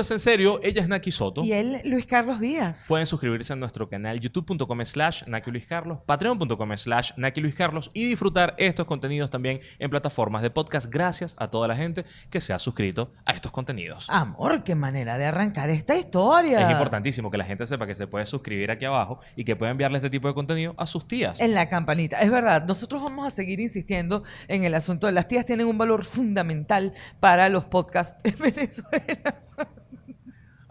Esto es en serio, ella es Naki Soto. Y él, Luis Carlos Díaz. Pueden suscribirse a nuestro canal youtube.com slash Naki Luis Carlos, patreon.com slash Naki Luis Carlos y disfrutar estos contenidos también en plataformas de podcast gracias a toda la gente que se ha suscrito a estos contenidos. Amor, qué manera de arrancar esta historia. Es importantísimo que la gente sepa que se puede suscribir aquí abajo y que puede enviarle este tipo de contenido a sus tías. En la campanita. Es verdad, nosotros vamos a seguir insistiendo en el asunto de las tías tienen un valor fundamental para los podcasts en Venezuela.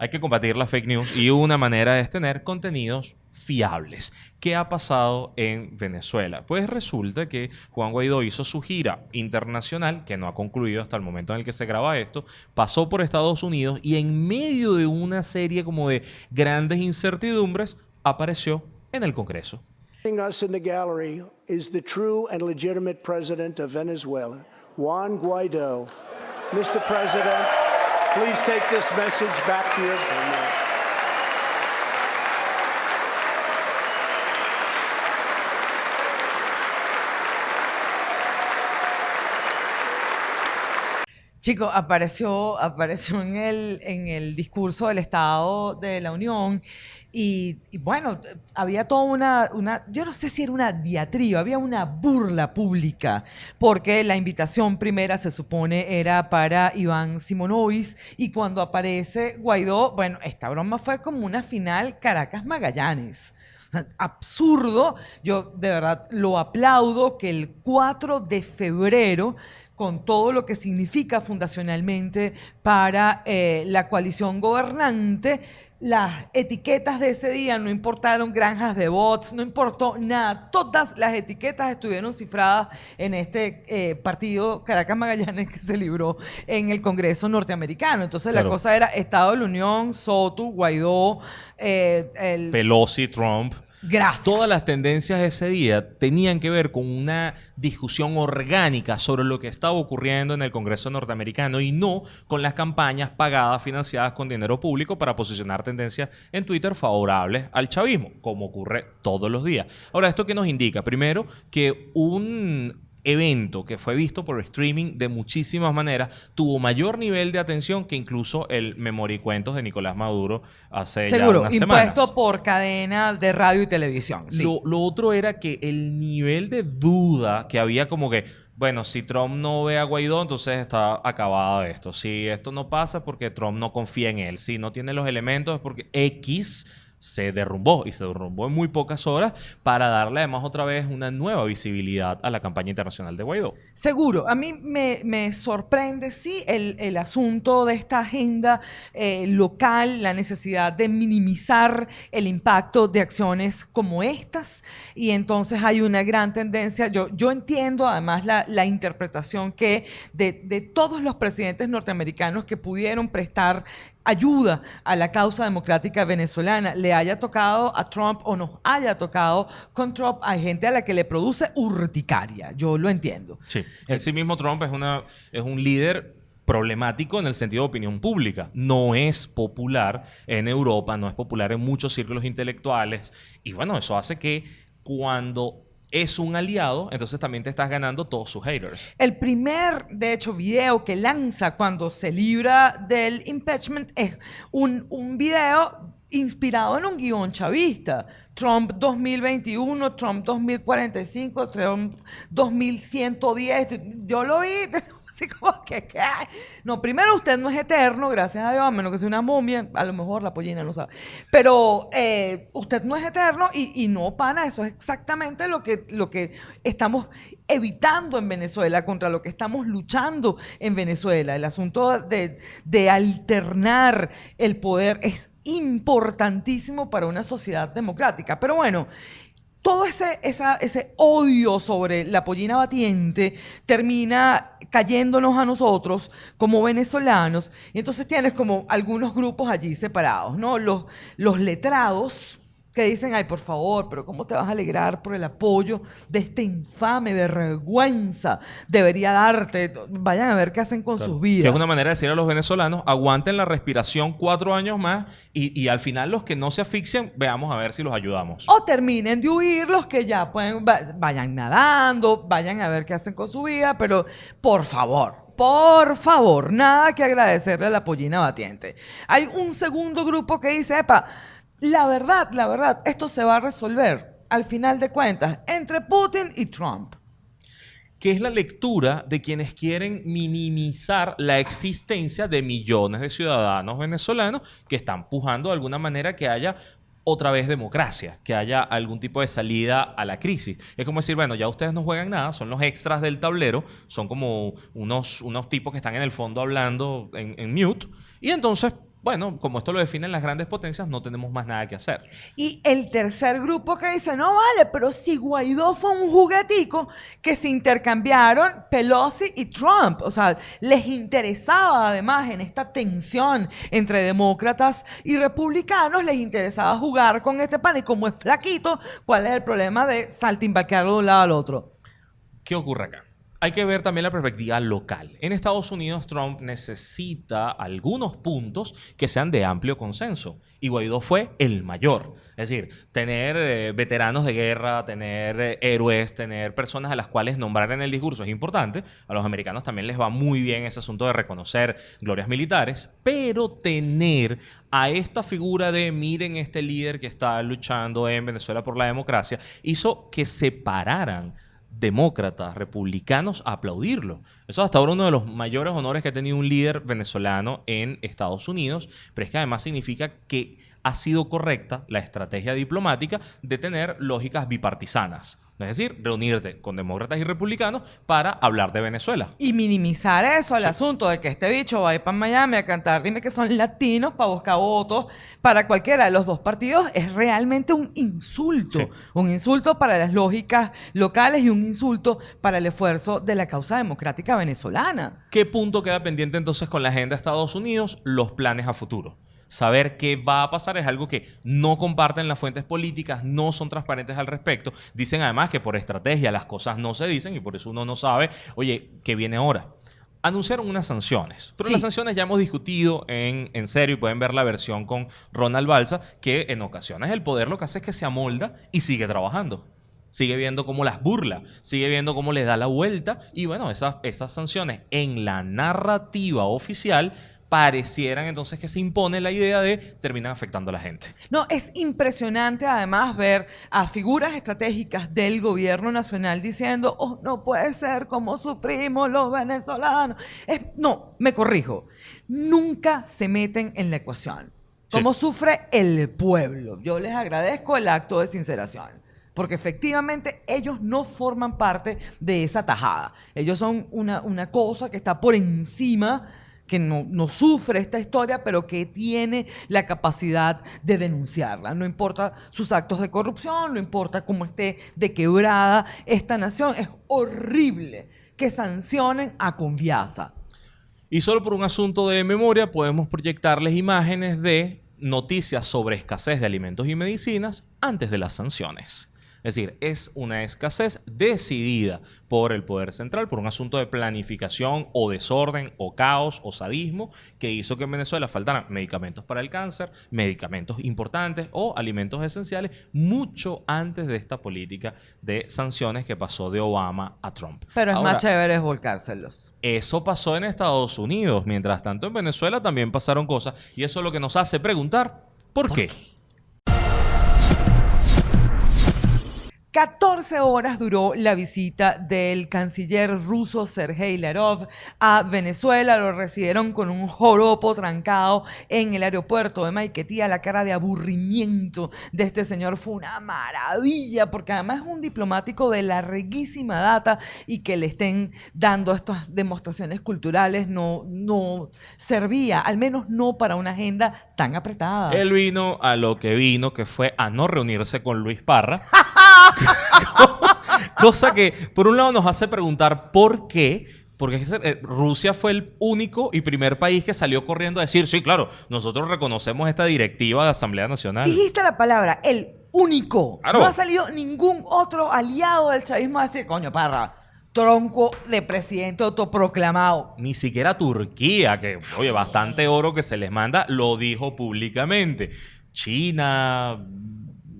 Hay que combatir la fake news y una manera es tener contenidos fiables. ¿Qué ha pasado en Venezuela? Pues resulta que Juan Guaidó hizo su gira internacional, que no ha concluido hasta el momento en el que se graba esto, pasó por Estados Unidos y en medio de una serie como de grandes incertidumbres apareció en el Congreso. Venezuela, Juan Guaido. Mr. President, please take this message back to your government. Chico, apareció, apareció en, el, en el discurso del Estado de la Unión y, bueno, había toda una, una, yo no sé si era una diatriba, había una burla pública, porque la invitación primera se supone era para Iván Simonovis y cuando aparece Guaidó, bueno, esta broma fue como una final Caracas-Magallanes absurdo. Yo de verdad lo aplaudo que el 4 de febrero con todo lo que significa fundacionalmente para eh, la coalición gobernante. Las etiquetas de ese día no importaron granjas de bots, no importó nada. Todas las etiquetas estuvieron cifradas en este eh, partido Caracas Magallanes que se libró en el Congreso norteamericano. Entonces la cosa era Estado de la Unión, Soto, Guaidó, eh, el... Pelosi, Trump. Gracias. Todas las tendencias de ese día tenían que ver con una discusión orgánica sobre lo que estaba ocurriendo en el Congreso norteamericano y no con las campañas pagadas, financiadas con dinero público para posicionar tendencias en Twitter favorables al chavismo, como ocurre todos los días. Ahora, ¿esto qué nos indica? Primero, que un evento que fue visto por streaming de muchísimas maneras, tuvo mayor nivel de atención que incluso el Memoricuentos de Nicolás Maduro hace Seguro, ya unas impuesto semanas. por cadena de radio y televisión. Sí. Lo, lo otro era que el nivel de duda que había como que, bueno, si Trump no ve a Guaidó, entonces está acabado esto. Si esto no pasa porque Trump no confía en él. Si no tiene los elementos es porque X se derrumbó y se derrumbó en muy pocas horas para darle además otra vez una nueva visibilidad a la campaña internacional de Guaidó. Seguro, a mí me, me sorprende, sí, el, el asunto de esta agenda eh, local, la necesidad de minimizar el impacto de acciones como estas. Y entonces hay una gran tendencia, yo, yo entiendo además la, la interpretación que de, de todos los presidentes norteamericanos que pudieron prestar ayuda a la causa democrática venezolana, le haya tocado a Trump o nos haya tocado con Trump, hay gente a la que le produce urticaria, yo lo entiendo. Sí. En sí mismo Trump es, es un líder problemático en el sentido de opinión pública. No es popular en Europa, no es popular en muchos círculos intelectuales. Y bueno, eso hace que cuando es un aliado, entonces también te estás ganando todos sus haters. El primer, de hecho, video que lanza cuando se libra del impeachment es un, un video inspirado en un guion chavista. Trump 2021, Trump 2045, Trump 2110. Yo lo vi así como que. No, primero usted no es eterno, gracias a Dios, a menos que sea una momia, a lo mejor la pollina no sabe. Pero eh, usted no es eterno y, y no, pana, eso es exactamente lo que, lo que estamos evitando en Venezuela, contra lo que estamos luchando en Venezuela. El asunto de, de alternar el poder es importantísimo para una sociedad democrática. Pero bueno, todo ese, ese odio sobre la pollina batiente termina cayéndonos a nosotros como venezolanos. Y entonces tienes como algunos grupos allí separados, ¿no? Los, los letrados que dicen, ay, por favor, pero ¿cómo te vas a alegrar por el apoyo de esta infame vergüenza? Debería darte. Vayan a ver qué hacen con sus Que vidas. es una manera de decir a los venezolanos, aguanten la respiración cuatro años más y, y al final los que no se asfixian, veamos a ver si los ayudamos. O terminen de huir los que ya pueden, va- vayan nadando, vayan a ver qué hacen con su vida, pero por favor, por favor, nada que agradecerle a la pollina batiente. Hay un segundo grupo que dice, epa, la verdad, la verdad, esto se va a resolver al final de cuentas entre Putin y Trump. que es la lectura de quienes quieren minimizar la existencia de millones de ciudadanos venezolanos que están pujando de alguna manera que haya otra vez democracia, que haya algún tipo de salida a la crisis. Es como decir, bueno, ya ustedes no juegan nada, son los extras del tablero, son como unos, unos tipos que están en el fondo hablando en, en mute, y entonces bueno, como esto lo definen las grandes potencias, no tenemos más nada que hacer. Y el tercer grupo que dice, no vale, pero si Guaidó fue un juguetico que se intercambiaron Pelosi y Trump. O sea, les interesaba además en esta tensión entre demócratas y republicanos, les interesaba jugar con este pan y como es flaquito, ¿cuál es el problema de saltimbaquearlo de un lado al otro? ¿Qué ocurre acá? Hay que ver también la perspectiva local. En Estados Unidos, Trump necesita algunos puntos que sean de amplio consenso. Y Guaidó fue el mayor. Es decir, tener eh, veteranos de guerra, tener eh, héroes, tener personas a las cuales nombrar en el discurso es importante. A los americanos también les va muy bien ese asunto de reconocer glorias militares. Pero tener a esta figura de miren este líder que está luchando en Venezuela por la democracia hizo que separaran demócratas, republicanos a aplaudirlo. Eso es hasta ahora uno de los mayores honores que ha tenido un líder venezolano en Estados Unidos, pero es que además significa que ha sido correcta la estrategia diplomática de tener lógicas bipartisanas. Es decir, reunirte con demócratas y republicanos para hablar de Venezuela. Y minimizar eso, el asunto de que este bicho va a ir para Miami a cantar, dime que son latinos para buscar votos para cualquiera de los dos partidos, es realmente un insulto. Sí. Un insulto para las lógicas locales y un insulto para el esfuerzo de la causa democrática venezolana. ¿Qué punto queda pendiente entonces con la agenda de Estados Unidos? Los planes a futuro. Saber qué va a pasar es algo que no comparten las fuentes políticas, no son transparentes al respecto. Dicen además que por estrategia las cosas no se dicen y por eso uno no sabe, oye, ¿qué viene ahora? Anunciaron unas sanciones, pero Sí. las sanciones ya hemos discutido en, en serio y pueden ver la versión con Ronald Balsa, que en ocasiones el poder lo que hace es que se amolda y sigue trabajando. Sigue viendo cómo las burla, sigue viendo cómo le da la vuelta y bueno, esas, esas sanciones en la narrativa oficial parecieran entonces que se impone la idea de terminan afectando a la gente. No, es impresionante además ver a figuras estratégicas del gobierno nacional diciendo, oh, no puede ser como sufrimos los venezolanos. Es- no, me corrijo, nunca se meten en la ecuación. Sí. ¿Cómo sufre el pueblo? Yo les agradezco el acto de sinceración. Porque efectivamente ellos no forman parte de esa tajada. Ellos son una, una cosa que está por encima que no, no sufre esta historia, pero que tiene la capacidad de denunciarla. No importa sus actos de corrupción, no importa cómo esté de quebrada esta nación. Es horrible que sancionen a Conviasa. Y solo por un asunto de memoria podemos proyectarles imágenes de noticias sobre escasez de alimentos y medicinas antes de las sanciones. Es decir, es una escasez decidida por el poder central, por un asunto de planificación o desorden o caos o sadismo que hizo que en Venezuela faltaran medicamentos para el cáncer, medicamentos importantes o alimentos esenciales mucho antes de esta política de sanciones que pasó de Obama a Trump. Pero es Ahora, más chévere es volcárselos. eso pasó en Estados Unidos. Mientras tanto, en Venezuela también pasaron cosas. Y eso es lo que nos hace preguntar, ¿por, qué? 14 horas duró la visita del canciller ruso Sergei Larov a Venezuela. Lo recibieron con un joropo trancado en el aeropuerto de Maiquetía. La cara de aburrimiento de este señor fue una maravilla, porque además es un diplomático de larguísima data y que le estén dando estas demostraciones culturales no, no servía, al menos no para una agenda tan apretada. Él vino a lo que vino, que fue a no reunirse con Luis Parra. Cosa que, por un lado, nos hace preguntar por qué. Porque eh, Rusia fue el único y primer país que salió corriendo a decir, sí, claro, nosotros reconocemos esta directiva de Asamblea Nacional. Dijiste la palabra, el único. Claro. No ha salido ningún otro aliado del chavismo a decir, coño, parra, tronco de presidente autoproclamado. Ni siquiera Turquía, que, oye, bastante oro que se les manda, lo dijo públicamente. China,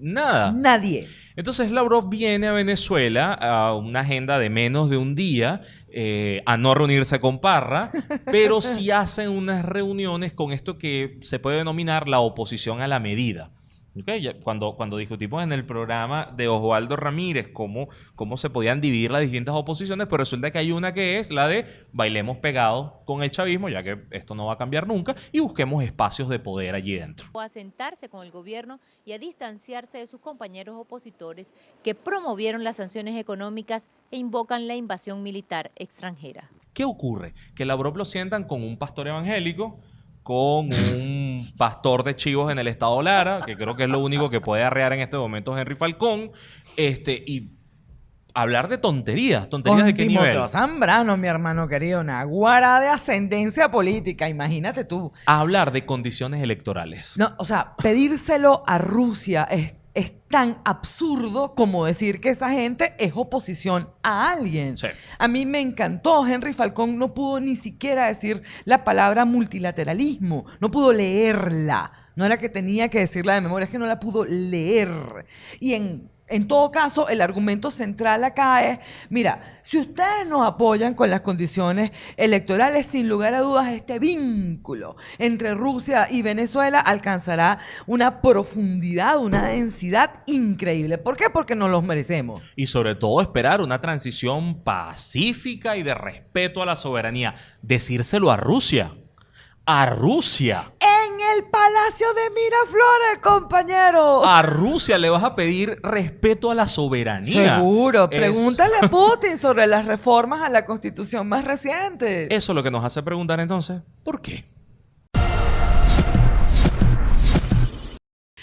nada. Nadie. Entonces Lavrov viene a Venezuela a una agenda de menos de un día, eh, a no reunirse con Parra, pero sí hacen unas reuniones con esto que se puede denominar la oposición a la medida. Okay, ya cuando, cuando discutimos en el programa de Osvaldo Ramírez cómo, cómo se podían dividir las distintas oposiciones, pero resulta que hay una que es la de bailemos pegados con el chavismo, ya que esto no va a cambiar nunca, y busquemos espacios de poder allí dentro. A sentarse con el gobierno y a distanciarse de sus compañeros opositores que promovieron las sanciones económicas e invocan la invasión militar extranjera. ¿Qué ocurre? Que la lo sientan con un pastor evangélico, con un pastor de chivos en el estado Lara, que creo que es lo único que puede arrear en este momento Henry Falcón, este, y hablar de tonterías. ¿Tonterías de qué Timoteo Zambrano, mi hermano querido, una guara de ascendencia política, imagínate tú. hablar de condiciones electorales. No, o sea, pedírselo a Rusia es es tan absurdo como decir que esa gente es oposición a alguien. A mí me encantó, Henry Falcón no pudo ni siquiera decir la palabra multilateralismo, no pudo leerla. No era que tenía que decirla de memoria, es que no la pudo leer. Y en en todo caso, el argumento central acá es, mira, si ustedes nos apoyan con las condiciones electorales, sin lugar a dudas, este vínculo entre Rusia y Venezuela alcanzará una profundidad, una densidad increíble. ¿Por qué? Porque nos los merecemos. Y sobre todo esperar una transición pacífica y de respeto a la soberanía. Decírselo a Rusia. A Rusia el Palacio de Miraflores, compañeros. A Rusia le vas a pedir respeto a la soberanía. Seguro. Pregúntale a Putin sobre las reformas a la constitución más reciente. Eso es lo que nos hace preguntar entonces, ¿por qué?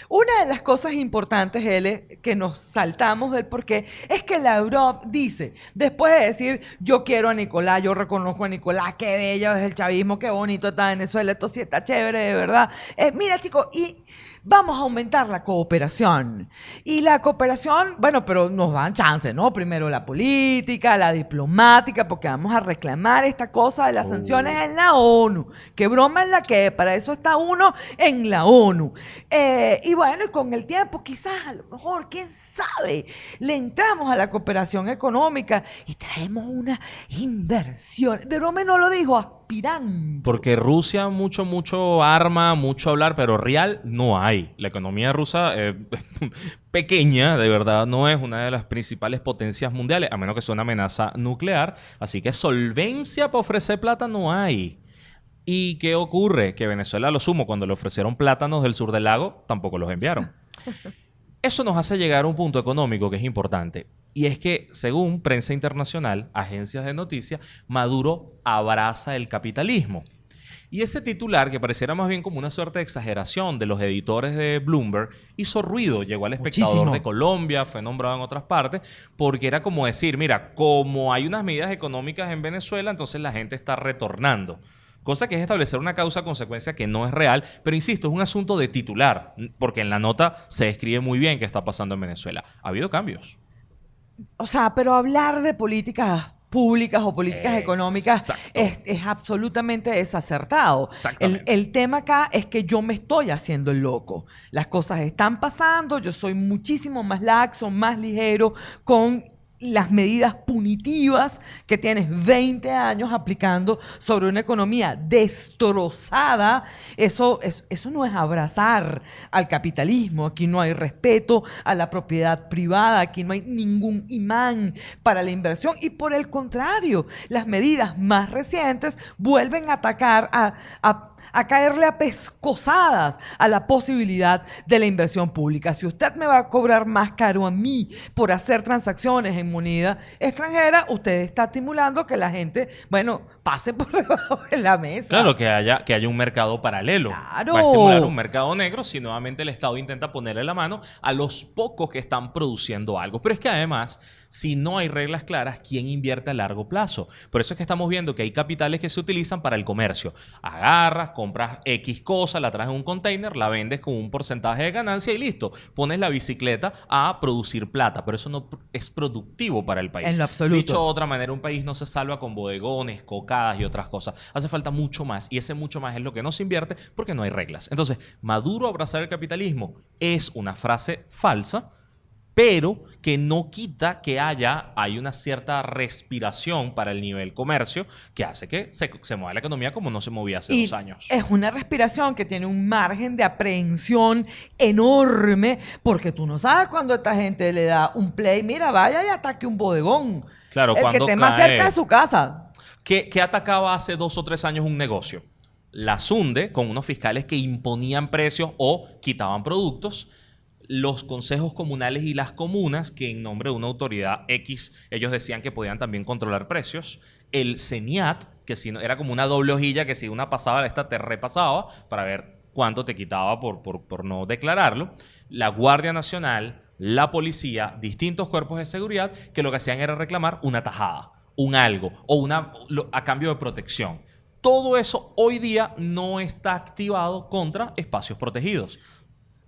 Una de las cosas importantes, L, que nos saltamos del porqué, es que Lavrov dice, después de decir, yo quiero a Nicolás, yo reconozco a Nicolás, qué bello es el chavismo, qué bonito está Venezuela, esto sí está chévere, de verdad. Eh, mira, chicos, y vamos a aumentar la cooperación. Y la cooperación, bueno, pero nos dan chance, ¿no? Primero la política, la diplomática, porque vamos a reclamar esta cosa de las sanciones oh. en la ONU. ¿Qué broma es la que? Para eso está uno en la ONU. Eh, y bueno, y con el tiempo, quizás a lo mejor, quién sabe, le entramos a la cooperación económica y traemos una inversión. De broma no lo dijo, aspirando. Porque Rusia mucho, mucho arma, mucho hablar, pero real no hay. La economía rusa es pequeña, de verdad, no es una de las principales potencias mundiales, a menos que sea una amenaza nuclear. Así que solvencia para ofrecer plata no hay. ¿Y qué ocurre? Que Venezuela, lo sumo, cuando le ofrecieron plátanos del sur del lago, tampoco los enviaron. Eso nos hace llegar a un punto económico que es importante. Y es que, según prensa internacional, agencias de noticias, Maduro abraza el capitalismo. Y ese titular, que pareciera más bien como una suerte de exageración de los editores de Bloomberg, hizo ruido, llegó al espectador de Colombia, fue nombrado en otras partes, porque era como decir, mira, como hay unas medidas económicas en Venezuela, entonces la gente está retornando. Cosa que es establecer una causa-consecuencia que no es real, pero insisto, es un asunto de titular, porque en la nota se describe muy bien qué está pasando en Venezuela. Ha habido cambios. O sea, pero hablar de políticas públicas o políticas económicas es, absolutamente desacertado. El, el, tema acá es que yo me estoy haciendo el loco. Las cosas están pasando, yo soy muchísimo más laxo, más ligero con las medidas punitivas que tienes 20 años aplicando sobre una economía destrozada, eso, eso, no es abrazar al capitalismo. Aquí no hay respeto a la propiedad privada, aquí no hay ningún imán para la inversión y por el contrario, las medidas más recientes vuelven a atacar a, a a caerle a pescosadas a la posibilidad de la inversión pública. Si usted me va a cobrar más caro a mí por hacer transacciones en moneda extranjera, usted está estimulando que la gente, bueno, pase por debajo de la mesa. Claro, que haya, que haya un mercado paralelo. Claro. Va a estimular un mercado negro si nuevamente el Estado intenta ponerle la mano a los pocos que están produciendo algo. Pero es que además, si no hay reglas claras, ¿quién invierte a largo plazo? Por eso es que estamos viendo que hay capitales que se utilizan para el comercio. Agarras, compras X cosa, la traes en un container, la vendes con un porcentaje de ganancia y listo. Pones la bicicleta a producir plata, pero eso no es productivo para el país. En lo absoluto. Dicho de otra manera, un país no se salva con bodegones, coca y otras cosas. Hace falta mucho más y ese mucho más es lo que no se invierte porque no hay reglas. Entonces, Maduro abrazar el capitalismo es una frase falsa pero que no quita que haya, hay una cierta respiración para el nivel comercio que hace que se, se mueva la economía como no se movía hace Y dos años. Es una respiración que tiene un margen de aprehensión enorme, porque tú no sabes cuando esta gente le da un play, mira, vaya y ataque un bodegón. Claro, El que cuando esté más cerca de su casa. Que atacaba hace dos o tres años un negocio. La Sunde, con unos fiscales que imponían precios o quitaban productos. Los consejos comunales y las comunas, que en nombre de una autoridad X, ellos decían que podían también controlar precios. El CENIAT, que si no, era como una doble hojilla que si una pasaba, esta te repasaba para ver cuánto te quitaba por no declararlo. La Guardia Nacional, la policía, distintos cuerpos de seguridad, que lo que hacían era reclamar una tajada un algo o una a cambio de protección. Todo eso hoy día no está activado contra espacios protegidos.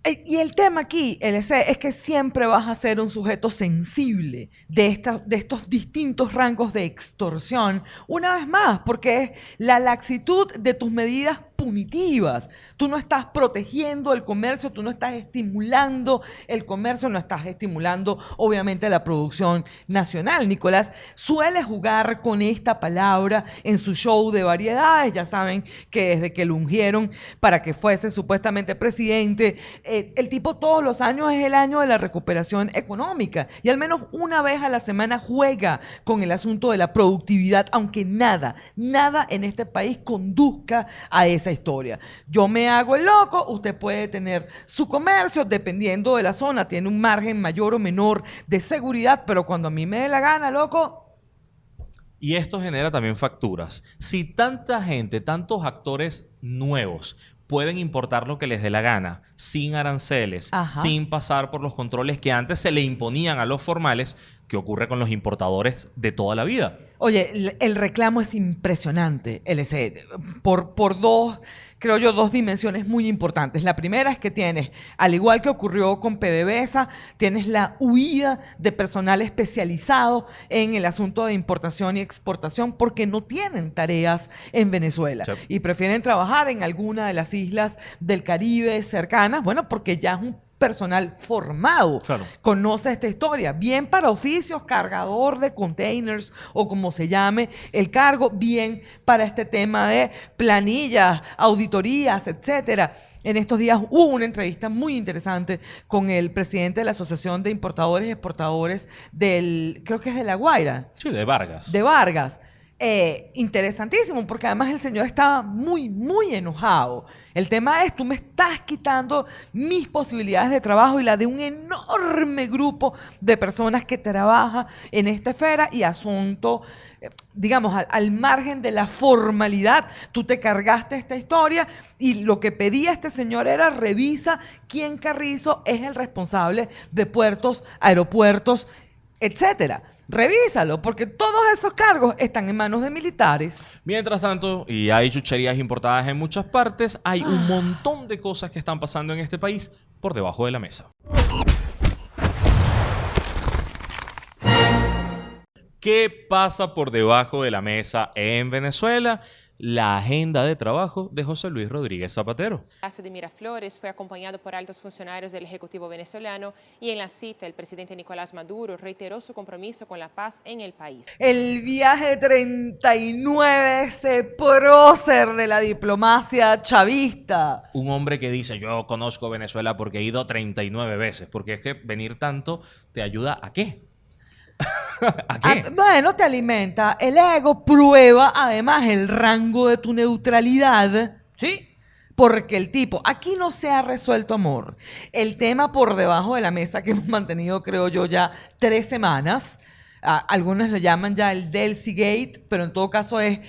Eh, Y el tema aquí, LC, es que siempre vas a ser un sujeto sensible de, de estos distintos rangos de extorsión, una vez más, porque es la laxitud de tus medidas punitivas. Tú no estás protegiendo el comercio, tú no estás estimulando el comercio, no estás estimulando, obviamente, la producción nacional. Nicolás suele jugar con esta palabra en su show de variedades. Ya saben que desde que lo ungieron para que fuese supuestamente presidente, eh, el tipo todos los años es el año de la recuperación económica y al menos una vez a la semana juega con el asunto de la productividad, aunque nada, nada en este país conduzca a historia. Yo me hago el loco, usted puede tener su comercio, dependiendo de la zona, tiene un margen mayor o menor de seguridad, pero cuando a mí me dé la gana, loco, Y esto genera también facturas. Si tanta gente, tantos actores nuevos pueden importar lo que les dé la gana, sin aranceles, Ajá. sin pasar por los controles que antes se le imponían a los formales, ¿qué ocurre con los importadores de toda la vida? Oye, el, el reclamo es impresionante, LC, por, por dos, creo yo, dos dimensiones muy importantes. La primera es que tienes, al igual que ocurrió con PDVSA, tienes la huida de personal especializado en el asunto de importación y exportación porque no tienen tareas en Venezuela Sí. y prefieren trabajar en alguna de las islas del Caribe cercanas, bueno, porque ya es un personal formado Claro. conoce esta historia. Bien para oficios, cargador de containers o como se llame el cargo, bien para este tema de planillas, auditorías, etcétera. En estos días hubo una entrevista muy interesante con el presidente de la Asociación de Importadores y Exportadores del, creo que es de La Guaira, Sí, de Vargas. de Vargas. Eh, interesantísimo, porque además el señor estaba muy, muy enojado. El tema es, tú me estás quitando mis posibilidades de trabajo y la de un enorme grupo de personas que trabaja en esta esfera y asunto, eh, digamos, al, al margen de la formalidad, tú te cargaste esta historia y lo que pedía este señor era revisa quién Carrizo es el responsable de puertos, aeropuertos, etcétera. Revísalo, porque todos esos cargos están en manos de militares. Mientras tanto, y hay chucherías importadas en muchas partes, hay un montón de cosas que están pasando en este país por debajo de la mesa. ¿Qué pasa por debajo de la mesa en Venezuela? La agenda de trabajo de José Luis Rodríguez Zapatero. Palacio de Miraflores fue acompañado por altos funcionarios del Ejecutivo venezolano y en la cita el presidente Nicolás Maduro reiteró su compromiso con la paz en el país. El viaje 39, ese prócer de la diplomacia chavista. Un hombre que dice, yo conozco Venezuela porque he ido 39 veces, porque es que venir tanto te ayuda a qué? ¿A qué? Ah, bueno, te alimenta el ego, prueba además el rango de tu neutralidad, ¿sí? Porque el tipo, aquí no se ha resuelto amor. El tema por debajo de la mesa que hemos mantenido, creo yo, ya tres semanas. algunos lo llaman ya el Delcy Gate, pero en todo caso es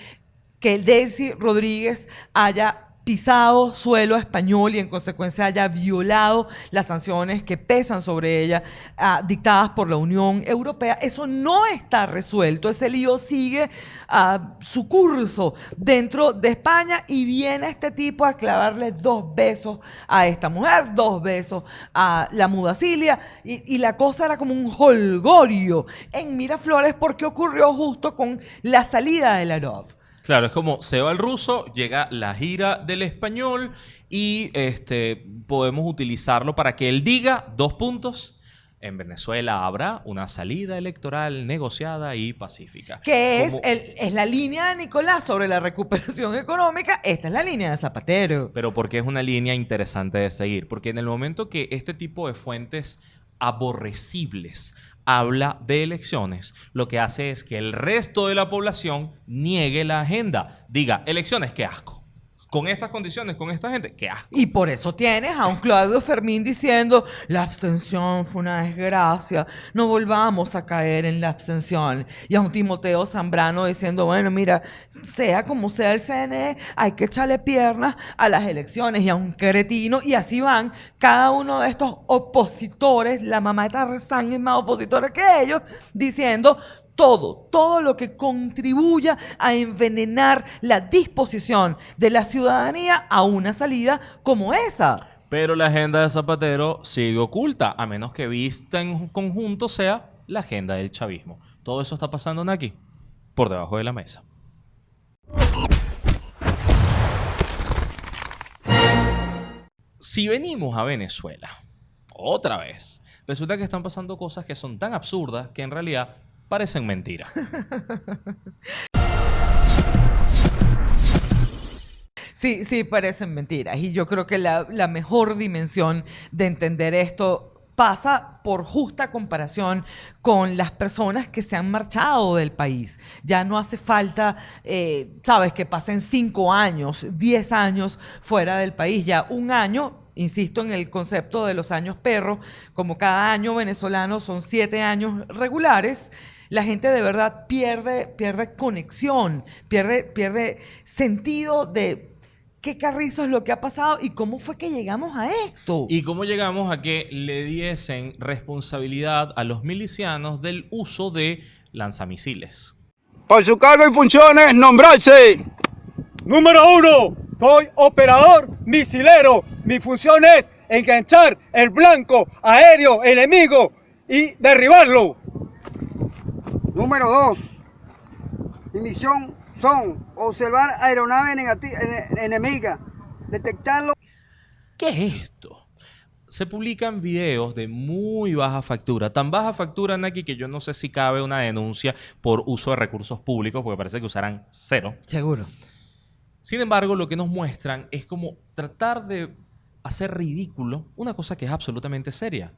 que el Delcy Rodríguez haya pisado suelo español y en consecuencia haya violado las sanciones que pesan sobre ella ah, dictadas por la Unión Europea. Eso no está resuelto. Ese lío sigue ah, su curso dentro de España y viene este tipo a clavarle dos besos a esta mujer, dos besos a la mudacilia y, y la cosa era como un holgorio en Miraflores porque ocurrió justo con la salida de Larov. Claro, es como se va el ruso, llega la gira del español y este, podemos utilizarlo para que él diga dos puntos. en Venezuela habrá una salida electoral negociada y pacífica. Que es, el, es la línea de Nicolás sobre la recuperación económica. Esta es la línea de Zapatero. Pero porque es una línea interesante de seguir. Porque en el momento que este tipo de fuentes aborrecibles habla de elecciones, lo que hace es que el resto de la población niegue la agenda. Diga, elecciones, qué asco. Con estas condiciones, con esta gente, qué asco. Y por eso tienes a un Claudio Fermín diciendo, la abstención fue una desgracia, no volvamos a caer en la abstención. Y a un Timoteo Zambrano diciendo, bueno, mira, sea como sea el CNE, hay que echarle piernas a las elecciones. Y a un cretino, y así van cada uno de estos opositores, la mamá de Tarzán más opositora que ellos, diciendo, todo, todo lo que contribuya a envenenar la disposición de la ciudadanía a una salida como esa. Pero la agenda de Zapatero sigue oculta, a menos que vista en conjunto sea la agenda del chavismo. Todo eso está pasando aquí, por debajo de la mesa. Si venimos a Venezuela, otra vez, resulta que están pasando cosas que son tan absurdas que en realidad parecen mentira. Sí, sí, parecen mentiras. Y yo creo que la, mejor dimensión de entender esto pasa por justa comparación con las personas que se han marchado del país. Ya no hace falta, eh, sabes, que pasen cinco años, diez años fuera del país. Ya un año, insisto en el concepto de los años perros, como cada año venezolano son siete años regulares. La gente de verdad pierde, pierde conexión, pierde, pierde sentido de qué carrizo es lo que ha pasado y cómo fue que llegamos a esto. ¿Y cómo llegamos a que le diesen responsabilidad a los milicianos del uso de lanzamisiles? Por su cargo y funciones, nombrarse. Número uno, soy operador misilero. Mi función es enganchar el blanco aéreo enemigo y derribarlo. Número 2. Mi misión son observar aeronaves enemigas, detectarlo. ¿Qué es esto? Se publican videos de muy baja factura. Tan baja factura, Naki, que yo no sé si cabe una denuncia por uso de recursos públicos, porque parece que usarán cero. Seguro. Sin embargo, lo que nos muestran es como tratar de hacer ridículo una cosa que es absolutamente seria.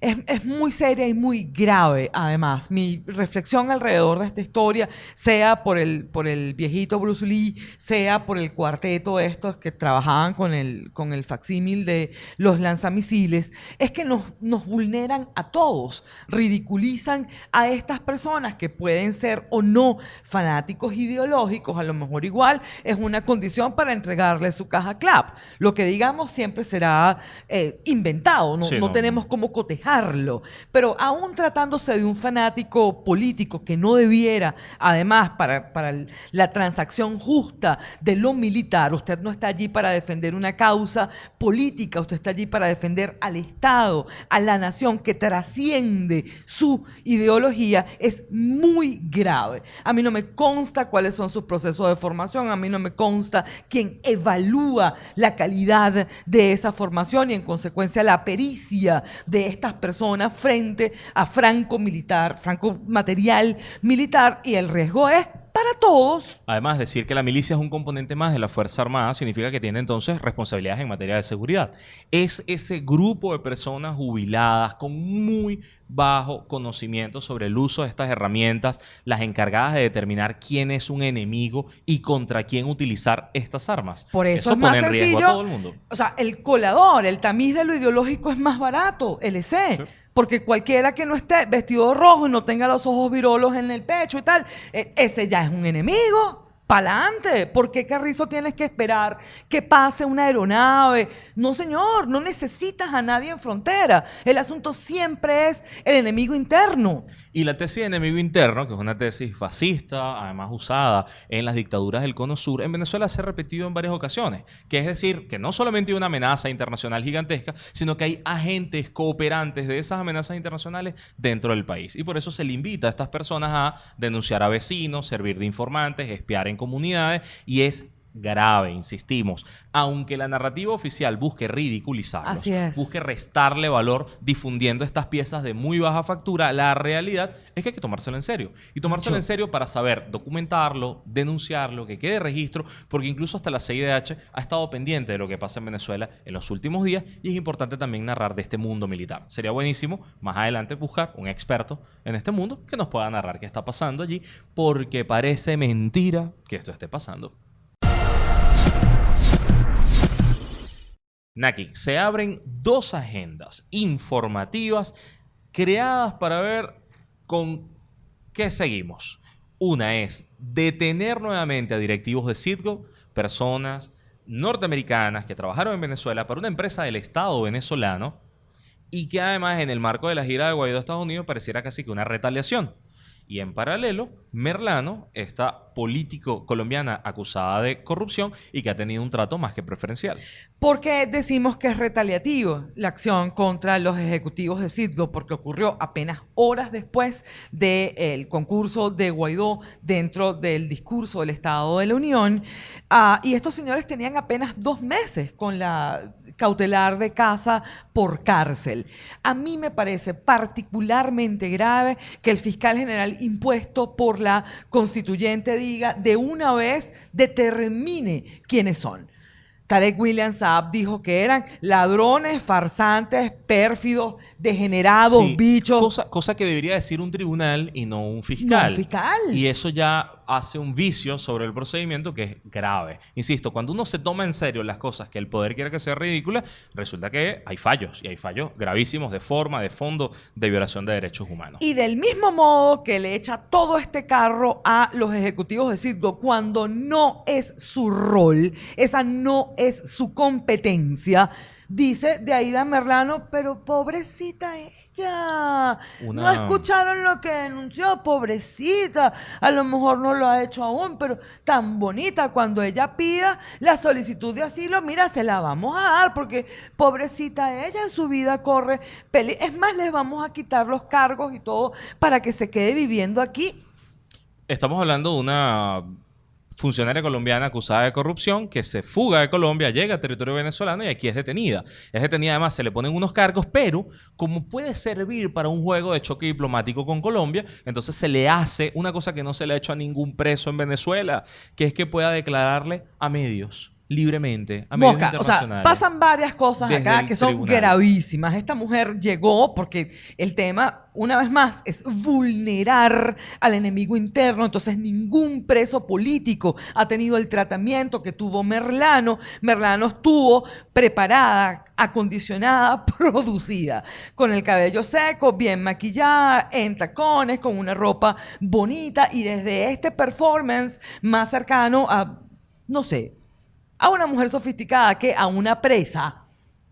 Es, es muy seria y muy grave, además. Mi reflexión alrededor de esta historia, sea por el, por el viejito Bruce Lee, sea por el cuarteto estos que trabajaban con el, con el facsímil de los lanzamisiles, es que nos, nos vulneran a todos, ridiculizan a estas personas que pueden ser o no fanáticos ideológicos, a lo mejor igual es una condición para entregarle su caja clap. Lo que digamos siempre será eh, inventado, no, Sí, no no. tenemos cómo cotejarlo. Pero aún tratándose de un fanático político que no debiera, además, para, la transacción justa de lo militar, usted no está allí para defender una causa política, usted está allí para defender al Estado, a la nación que trasciende su ideología, es muy grave. A mí no me consta cuáles son sus procesos de formación, a mí no me consta quién evalúa la calidad de esa formación y en consecuencia la pericia de personas frente a franco militar, franco material militar y el riesgo es para todos. Además, decir que la milicia es un componente más de la Fuerza Armada significa que tiene entonces responsabilidades en materia de seguridad. Es ese grupo de personas jubiladas con muy bajo conocimiento sobre el uso de estas herramientas, las encargadas de determinar quién es un enemigo y contra quién utilizar estas armas. Por eso, es más pone en riesgo sencillo. a todo el mundo. O sea, el colador, el tamiz de lo ideológico es más barato, LC. Sí. Porque cualquiera que no esté vestido rojo y no tenga los ojos virolos en el pecho y tal, eh, ese ya es un enemigo. Pa'lante. ¿Por qué Carrizo tienes que esperar que pase una aeronave? No, señor, no necesitas a nadie en frontera. El asunto siempre es el enemigo interno. Y la tesis de enemigo interno, que es una tesis fascista, además usada en las dictaduras del Cono Sur, en Venezuela se ha repetido en varias ocasiones. Que es decir, que no solamente hay una amenaza internacional gigantesca, sino que hay agentes cooperantes de esas amenazas internacionales dentro del país. Y por eso se le invita a estas personas a denunciar a vecinos, servir de informantes, espiar en comunidades, y es grave, insistimos. Aunque la narrativa oficial busque ridiculizarlos, Así es. busque restarle valor difundiendo estas piezas de muy baja factura, la realidad es que hay que tomárselo en serio. Y tomárselo Mucho. en serio para saber documentarlo, denunciarlo, que quede registro, porque incluso hasta la CIDH ha estado pendiente de lo que pasa en Venezuela en los últimos días y es importante también narrar de este mundo militar. Sería buenísimo más adelante buscar un experto en este mundo que nos pueda narrar qué está pasando allí, porque parece mentira que esto esté pasando. Naki, se abren dos agendas informativas creadas para ver con qué seguimos. Una es detener nuevamente a directivos de Citgo, personas norteamericanas que trabajaron en Venezuela para una empresa del Estado venezolano y que además en el marco de la gira de Guaidó a Estados Unidos pareciera casi que una retaliación. Y en paralelo, Merlano, esta político colombiana acusada de corrupción y que ha tenido un trato más que preferencial. ¿Por qué decimos que es retaliativo la acción contra los ejecutivos de Citgo? Porque ocurrió apenas horas después del concurso de Guaidó dentro del discurso del Estado de la Unión. Ah, y estos señores tenían apenas dos meses con la cautelar de casa por cárcel. A mí me parece particularmente grave que el fiscal general impuesto por la constituyente diga de una vez determine quiénes son. Tarek William Saab dijo que eran ladrones, farsantes, pérfidos, degenerados, Sí, bichos. Cosa, cosa que debería decir un tribunal y no un fiscal. No, un fiscal. Y eso ya hace un vicio sobre el procedimiento que es grave. Insisto, cuando uno se toma en serio las cosas que el poder quiere que sea ridícula, resulta que hay fallos. Y hay fallos gravísimos de forma, de fondo, de violación de derechos humanos. Y del mismo modo que le echa todo este carro a los ejecutivos de Citgo cuando no es su rol, esa no es su competencia, dice de Aida Merlano, pero pobrecita ella. No escucharon lo que denunció, pobrecita. A lo mejor no lo ha hecho aún, pero tan bonita cuando ella pida la solicitud de asilo, mira, se la vamos a dar porque pobrecita ella en su vida corre peli- Es más, les vamos a quitar los cargos y todo para que se quede viviendo aquí. Estamos hablando de una funcionaria colombiana acusada de corrupción que se fuga de Colombia, llega a territorio venezolano y aquí es detenida. Es detenida, además se le ponen unos cargos, pero como puede servir para un juego de choque diplomático con Colombia, entonces se le hace una cosa que no se le ha hecho a ningún preso en Venezuela, que es que pueda declararle a medios libremente, a medios Mosca, o sea, pasan varias cosas Desde acá que son tribunal. gravísimas. Esta mujer llegó porque el tema, una vez más, es vulnerar al enemigo interno. Entonces, ningún preso político ha tenido el tratamiento que tuvo Merlano. Merlano estuvo preparada, acondicionada, producida, con el cabello seco, bien maquillada, en tacones, con una ropa bonita y desde este performance más cercano a, no sé, a una mujer sofisticada que a una presa,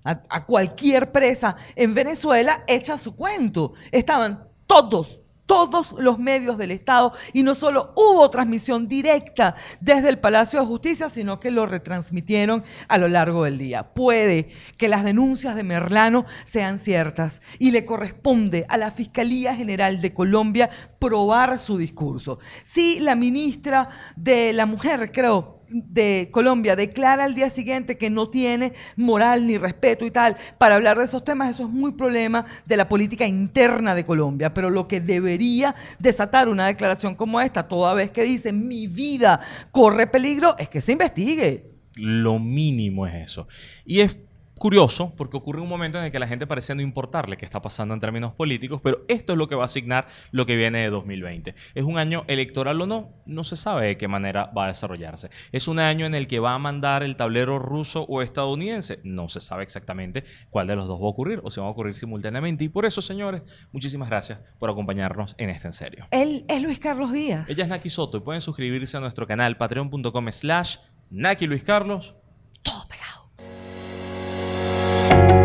a, cualquier presa en Venezuela, echa su cuento. Estaban todos, todos los medios del Estado y no solo hubo transmisión directa desde el Palacio de Justicia, sino que lo retransmitieron a lo largo del día. Puede que las denuncias de Merlano sean ciertas y le corresponde a la Fiscalía General de Colombia probar su discurso. Si la ministra de la Mujer, creo, de Colombia declara al día siguiente que no tiene moral ni respeto y tal para hablar de esos temas, eso es muy problema de la política interna de Colombia. Pero lo que debería desatar una declaración como esta, toda vez que dice mi vida corre peligro, es que se investigue. Lo mínimo es eso. Y es curioso porque ocurre un momento en el que la gente parece no importarle qué está pasando en términos políticos, pero esto es lo que va a asignar lo que viene de 2020. ¿Es un año electoral o no? No se sabe de qué manera va a desarrollarse. ¿Es un año en el que va a mandar el tablero ruso o estadounidense? No se sabe exactamente cuál de los dos va a ocurrir o si van a ocurrir simultáneamente. Y por eso, señores, muchísimas gracias por acompañarnos en este en serio. Él es Luis Carlos Díaz. Ella es Naki Soto y pueden suscribirse a nuestro canal patreon.com slash Naki Luis Carlos you